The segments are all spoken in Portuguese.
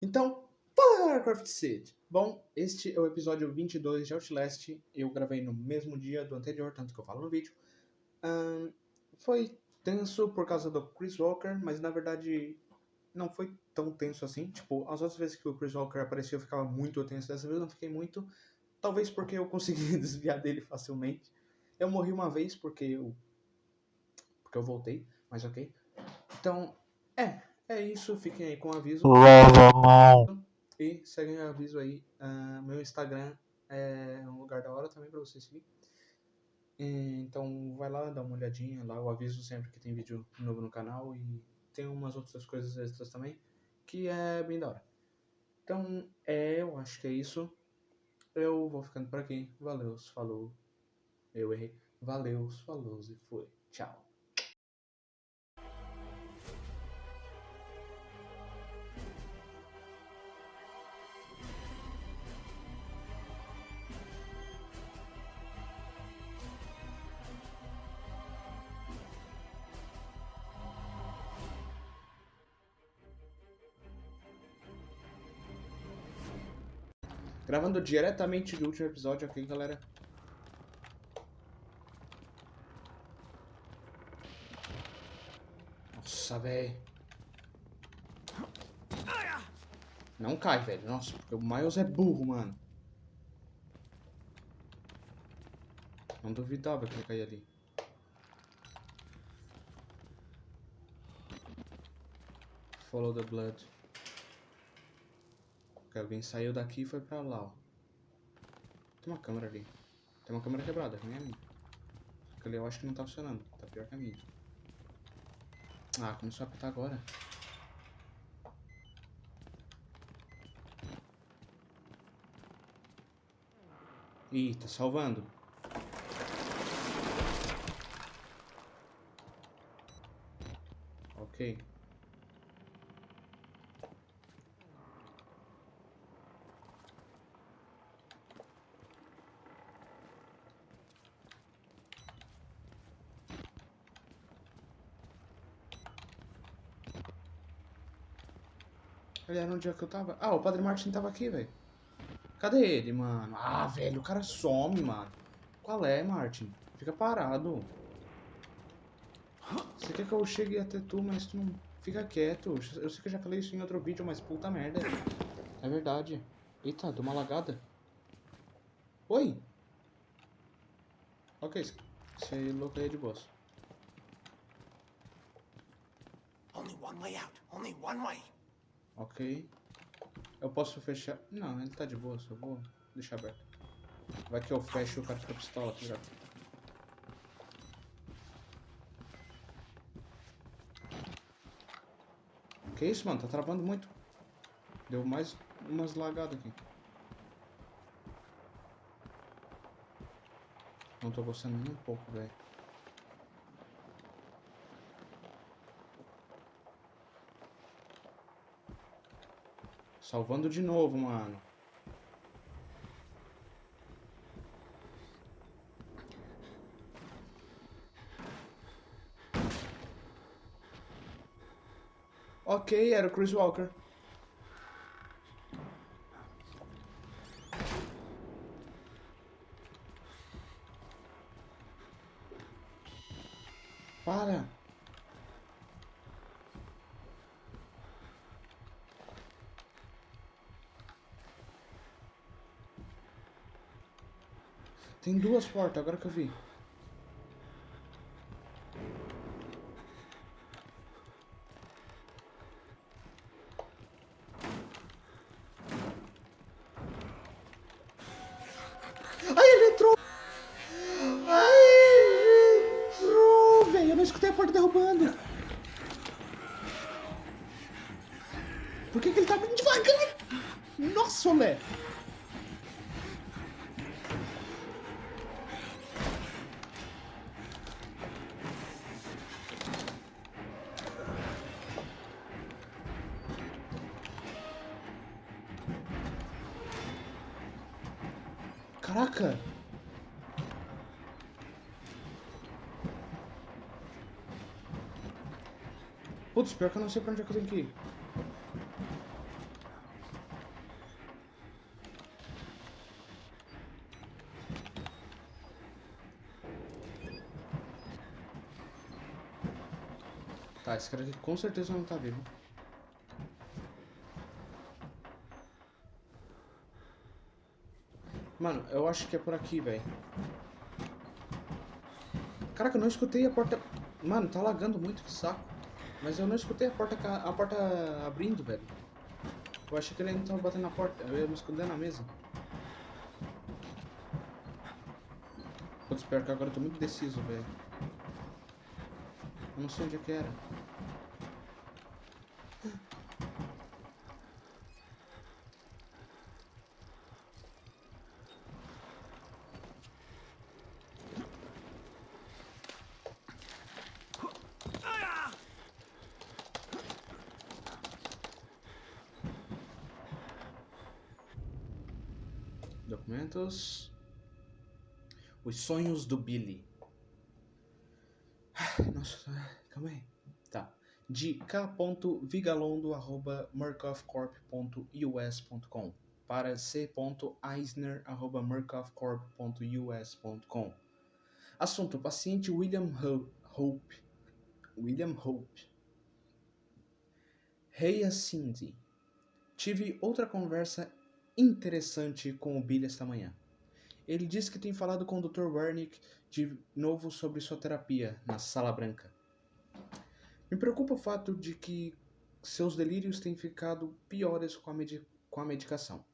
Então, fala galera Craft City! Bom, este é o episódio 22 de Outlast. Eu gravei no mesmo dia do anterior, tanto que eu falo no vídeo. Ahn, foi tenso por causa do Chris Walker, mas na verdade não foi tão tenso assim. Tipo, as outras vezes que o Chris Walker apareceu eu ficava muito tenso, dessa vez eu não fiquei muito. Talvez porque eu consegui desviar dele facilmente. Eu morri uma vez porque eu. Porque eu voltei, mas ok. Então, é, é isso. Fiquem aí com o aviso. E seguem o aviso aí. ah, meu Instagram é um lugar da hora também pra você seguir. Então vai lá, dá uma olhadinha lá. Eu aviso sempre que tem vídeo novo no canal. E tem umas outras coisas extras também. Que é bem da hora. Então, é, eu acho que é isso. Eu vou ficando por aqui. Valeu, falou. Eu errei. Valeu, falou e foi. Tchau. Gravando diretamente do último episódio aqui, galera. Nossa, velho. Não cai, velho. Nossa, porque o Miles é burro, mano. Não duvidava que ele caía ali. Follow the blood. Alguém saiu daqui e foi pra lá, ó. Tem uma câmera ali. Tem uma câmera quebrada, nem a minha. Aquele eu acho que não tá funcionando. Tá pior que a minha. Ah, começou a apitar agora. Ih, tá salvando. Ok. Ele era onde é que eu tava? Ah, o Padre Martin tava aqui, velho. Cadê ele, mano? Ah, velho, o cara some, mano. Qual é, Martin? Fica parado. Você quer que eu chegue até tu, mas tu não fica quieto. Eu sei que eu já falei isso em outro vídeo, mas puta merda. É verdade. Eita, deu uma lagada. Oi? Ok, você louco aí é de boss. Only one way out. Only one way. Ok. Eu posso fechar. Não, ele tá de boa, só vou deixar aberto. Vai que eu fecho o cara fica pistola, tá ligado? Que isso, mano? Tá travando muito. Deu mais umas lagadas aqui. Não tô gostando nem um pouco, velho. Salvando de novo, mano. Ok, era o Chris Walker. Para. Tem duas portas, agora que eu vi. Ai, ele entrou! Ai, ele entrou! Velho, eu não escutei a porta derrubando. Por que, que ele tá muito devagar? Nossa, Olé! Putz, pior que eu não sei pra onde é que eu tenho que ir. Tá, esse cara aqui com certeza não tá vivo. Mano, eu acho que é por aqui, velho. Caraca, eu não escutei a porta... Mano, tá lagando muito, que saco. Mas eu não escutei a porta, a porta abrindo, velho. Eu achei que ele ainda tava batendo na porta. Eu ia me esconder na mesa. Putz, pior que agora eu tô muito deciso, velho. Eu não sei onde é que era. Documentos. Os sonhos do Billy. Nossa, calma aí. Tá. De k.vigalondo.murkoffcorp.us.com para c.eisner.murkoffcorp.us.com Assunto: paciente William Hope. William Hope. Hey, Cindy. Tive outra conversa interessante com o Billy esta manhã. Ele disse que tem falado com o Dr. Wernick de novo sobre sua terapia na Sala Branca. Me preocupa o fato de que seus delírios têm ficado piores com a, com a medicação,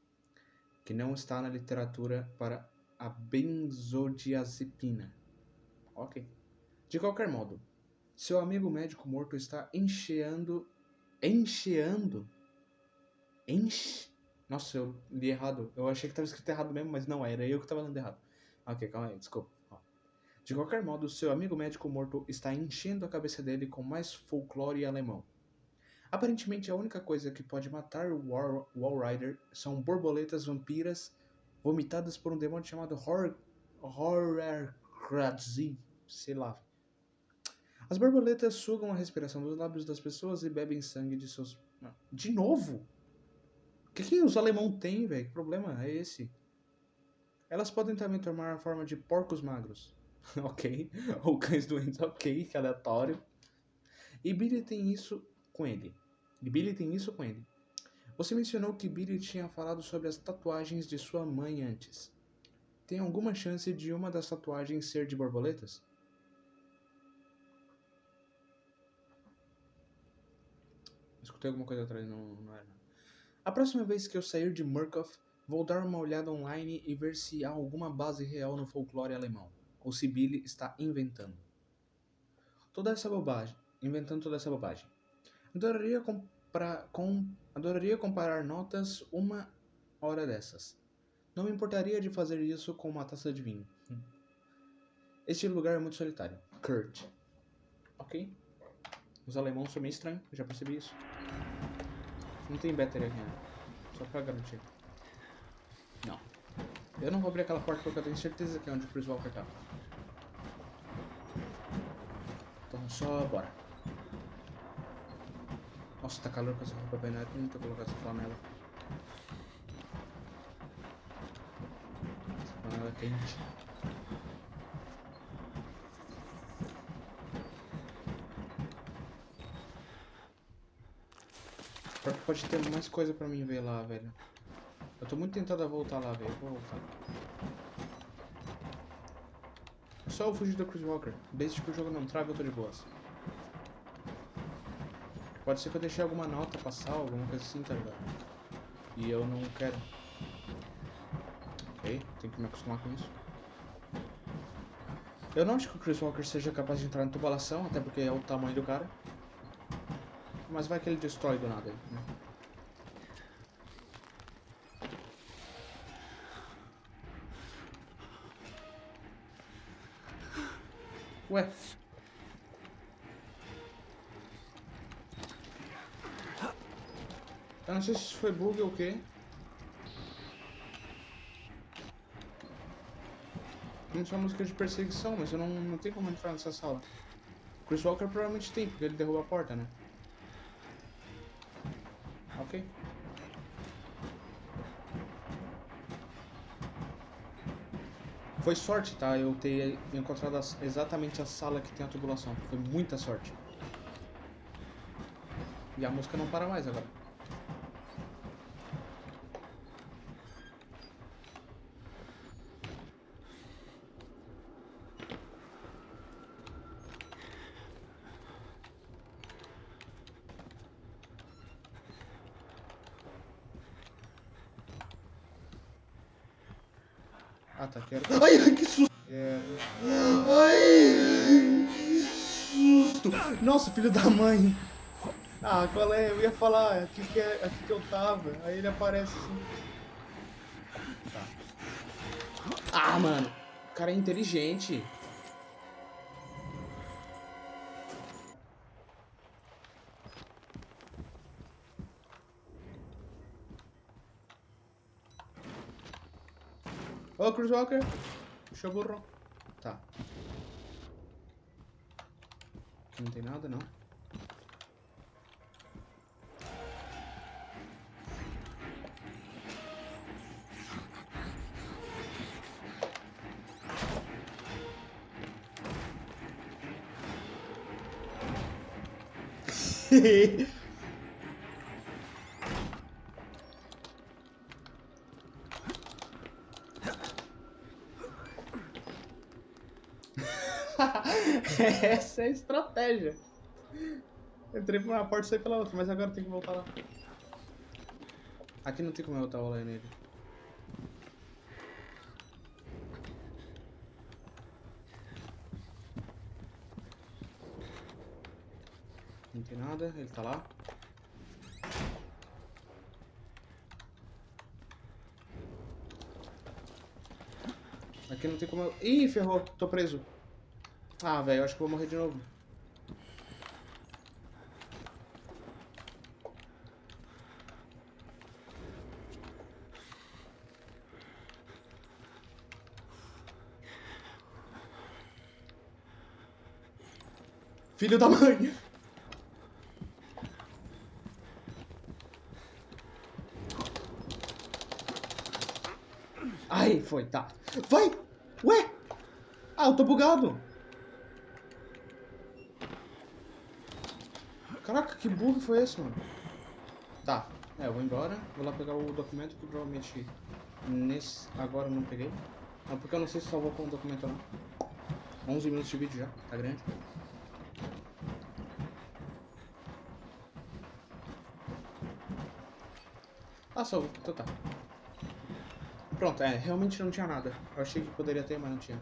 que não está na literatura para a benzodiazepina. Ok. De qualquer modo, seu amigo médico morto está encheando. Encheando? Enche nossa, eu li errado. Eu achei que estava escrito errado mesmo, mas não, era eu que estava lendo errado. Ok, calma aí, desculpa. De qualquer modo, seu amigo médico morto está enchendo a cabeça dele com mais folclore alemão. Aparentemente, a única coisa que pode matar o Wall, Wall Rider são borboletas vampiras vomitadas por um demônio chamado Horror, Horrorkratzi, sei lá. As borboletas sugam a respiração dos lábios das pessoas e bebem sangue de seus... De novo? Que, que os alemão têm, velho? Que problema é esse? Elas podem também tomar a forma de porcos magros. ok. Ou cães doentes. Ok, que aleatório. E Billy tem isso com ele. E Billy tem isso com ele. Você mencionou que Billy tinha falado sobre as tatuagens de sua mãe antes. Tem alguma chance de uma das tatuagens ser de borboletas? Escutei alguma coisa atrás, não, não era. A próxima vez que eu sair de Murkoff, vou dar uma olhada online e ver se há alguma base real no folclore alemão, ou se Billy está inventando. Toda essa bobagem, inventando toda essa bobagem. Adoraria, comprar, com, adoraria comparar notas uma hora dessas. Não me importaria de fazer isso com uma taça de vinho. Este lugar é muito solitário. Kurt. Ok? Os alemães são meio estranhos, já percebi isso. Não tem battery aqui, né? Só pra garantir. Não. Eu não vou abrir aquela porta porque eu tenho certeza que é onde o Chris Walker tá. Então só bora. Nossa, tá calor com essa roupa bem neta, não tô colocar essa flanela. Essa flanela é quente. Pode ter mais coisa pra mim ver lá, velho. Eu tô muito tentado a voltar lá, velho. Vou voltar. Só eu fugir do Chris Walker. Desde que o jogo não trava, eu tô de boas. Pode ser que eu deixei alguma nota passar, alguma coisa assim, tá ligado? E eu não quero. Ok, tenho que me acostumar com isso. Eu não acho que o Chris Walker seja capaz de entrar na tubulação, até porque é o tamanho do cara. Mas vai que ele destrói do nada né? Ué. Eu não sei se foi bug ou o quê. Não só música de perseguição, mas eu não, não tenho como entrar nessa sala. Chris Walker provavelmente tem, porque ele derruba a porta, né? Ok. Foi sorte, tá? Eu ter encontrado exatamente a sala que tem a tubulação. Foi muita sorte. E a música não para mais agora. Ah, tá, quero. Ai, que susto! É... Ai, que susto! Nossa, filho da mãe! Ah, qual é? Eu ia falar, aqui que, é, aqui que eu tava. Aí ele aparece assim. Tá. Ah, mano! O cara é inteligente. Chris Walker. Puxa burro. Tá. Aqui não tem nada, não. Essa é estratégia. Entrei por uma porta e saí pela outra, mas agora tem que voltar lá. Aqui não tem como eu botar o nele. Não tem nada, ele tá lá. Aqui não tem como eu... Ih, ferrou, tô preso. Ah, velho, acho que vou morrer de novo. Filho da mãe! Ai, foi, tá. Vai! Ué! Ah, eu tô bugado! Caraca, que burro foi esse, mano? Tá, é, eu vou embora. Vou lá pegar o documento que provavelmente nesse agora eu não peguei. Não, porque eu não sei se salvou com o documento não. 11 minutos de vídeo já, tá grande. Ah, salvou, então tá. Pronto, é, realmente não tinha nada. Eu achei que poderia ter, mas não tinha.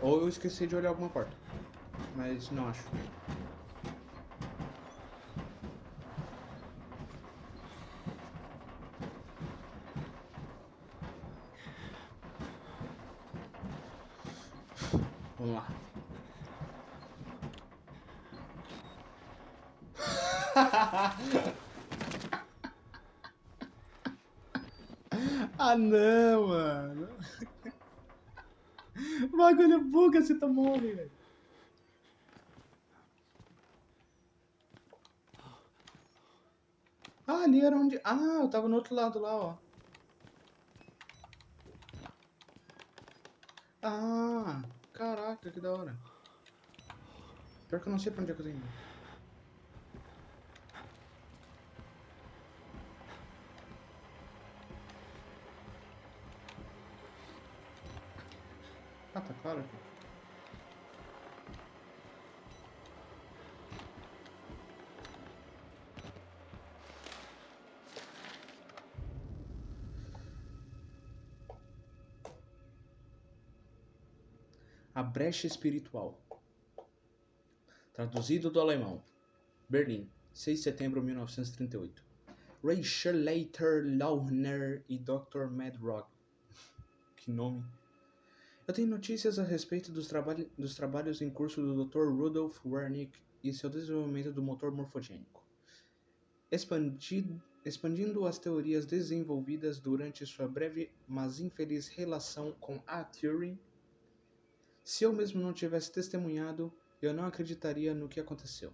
Ou eu esqueci de olhar alguma porta. Mas não acho. Vamos lá. ah não, mano. O bagulho buga se tu morre, velho. Ah, ali era onde... Ah, eu tava no outro lado lá, ó. Ah, caraca, que da hora. Pior que eu não sei pra onde é que eu tenho. ido. Ah, tá claro aqui. A brecha espiritual. Traduzido do alemão. Berlim, 6 de setembro de 1938. Rachel Leiter Launer e Dr. Madrock. Que nome. Eu tenho notícias a respeito dos, dos trabalhos em curso do Dr. Rudolf Wernick e seu desenvolvimento do motor morfogênico. Expandido, expandindo as teorias desenvolvidas durante sua breve, mas infeliz relação com A. Turing, se eu mesmo não tivesse testemunhado, eu não acreditaria no que aconteceu.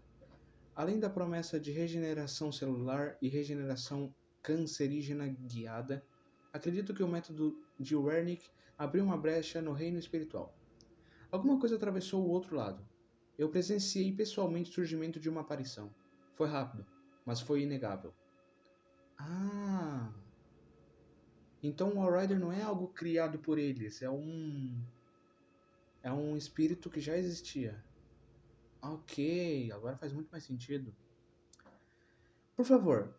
Além da promessa de regeneração celular e regeneração cancerígena guiada, acredito que o método de Wernick abriu uma brecha no reino espiritual. Alguma coisa atravessou o outro lado. Eu presenciei pessoalmente o surgimento de uma aparição. Foi rápido, mas foi inegável. Ah. Então o Outrider não é algo criado por eles, é um. É um espírito que já existia. Ok, agora faz muito mais sentido. Por favor,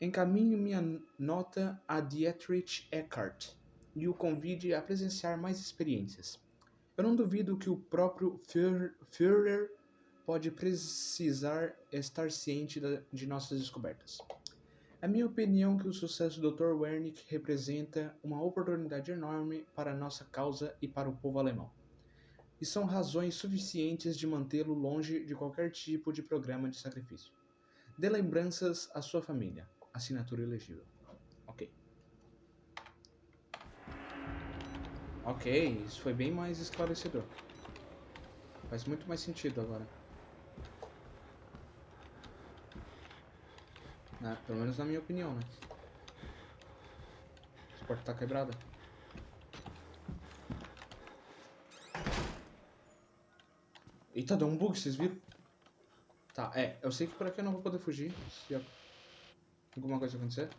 encaminhe minha nota a Dietrich Eckart e o convide a presenciar mais experiências. Eu não duvido que o próprio Führer pode precisar estar ciente de nossas descobertas. É minha opinião que o sucesso do Dr. Wernick representa uma oportunidade enorme para a nossa causa e para o povo alemão. E são razões suficientes de mantê-lo longe de qualquer tipo de programa de sacrifício. Dê lembranças à sua família. Assinatura elegível. Ok. Ok, isso foi bem mais esclarecedor. Faz muito mais sentido agora. Pelo menos na minha opinião, né? Essa porta tá quebrada. Eita, deu um bug, vocês viram? Tá, é, eu sei que por aqui eu não vou poder fugir se alguma coisa acontecer.